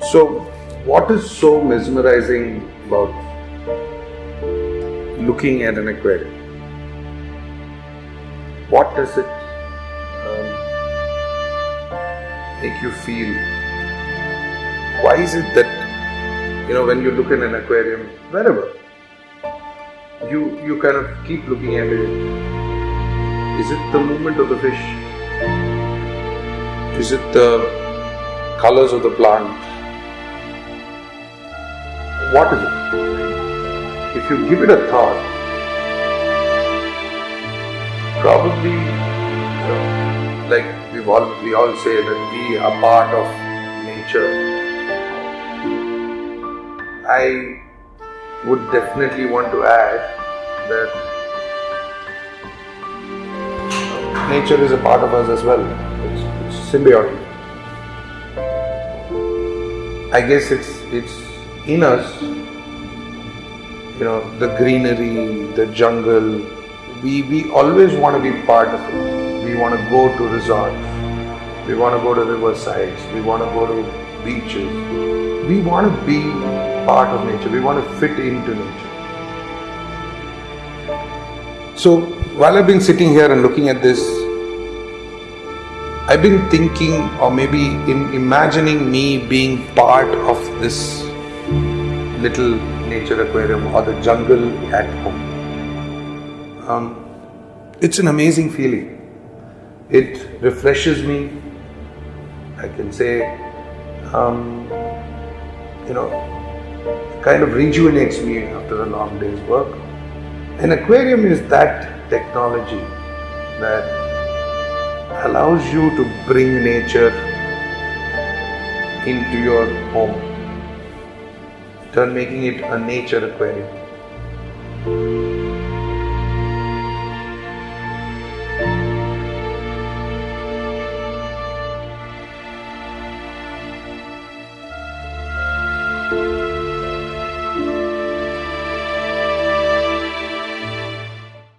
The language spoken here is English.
So, what is so mesmerizing about looking at an aquarium? What does it um, make you feel? Why is it that you know when you look in an aquarium, wherever you you kind of keep looking at it? Is it the movement of the fish? Is it the colors of the plant? What is it? If you give it a thought, probably you know, like we've all we all say that we are part of nature. I would definitely want to add that uh, nature is a part of us as well. It's, it's symbiotic. I guess it's it's in us. You know, the greenery, the jungle. We we always want to be part of it. We want to go to resorts. We want to go to riversides. We want to go to beaches. We want to be part of nature. We want to fit into nature. So while I've been sitting here and looking at this, I've been thinking, or maybe in imagining me being part of this little nature aquarium or the jungle at home. Um, it's an amazing feeling. It refreshes me. I can say, um, you know, kind of rejuvenates me after a long day's work. An aquarium is that technology that allows you to bring nature into your home, turn making it a nature aquarium.